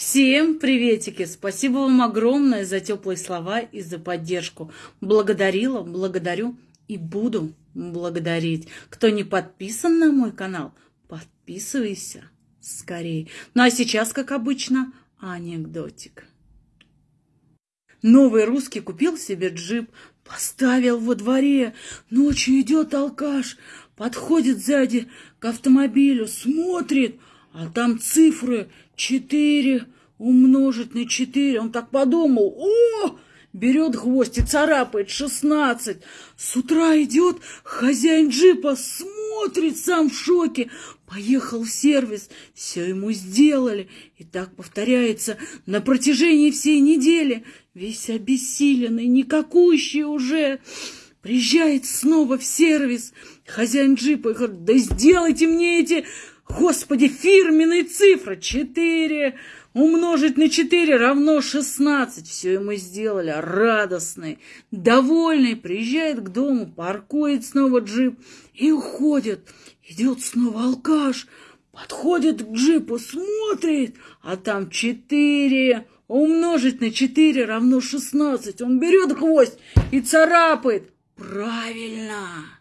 Всем приветики! Спасибо вам огромное за теплые слова и за поддержку. Благодарила, благодарю и буду благодарить. Кто не подписан на мой канал, подписывайся скорее. Ну а сейчас, как обычно, анекдотик. Новый русский купил себе джип, поставил во дворе. Ночью идет алкаш, подходит сзади к автомобилю, смотрит, а там цифры четыре умножить на четыре. Он так подумал, о, берет гвоздь и царапает шестнадцать. С утра идет хозяин джипа, смотрит сам в шоке. Поехал в сервис, все ему сделали. И так повторяется на протяжении всей недели. Весь обессиленный, никакущий уже. Приезжает снова в сервис хозяин джипа и говорит, да сделайте мне эти, господи, фирменные цифры. Четыре умножить на четыре равно шестнадцать. Все ему сделали, радостный, довольный. Приезжает к дому, паркует снова джип и уходит. Идет снова алкаш, подходит к джипу, смотрит, а там четыре умножить на четыре равно шестнадцать. Он берет гвоздь и царапает. Правильно!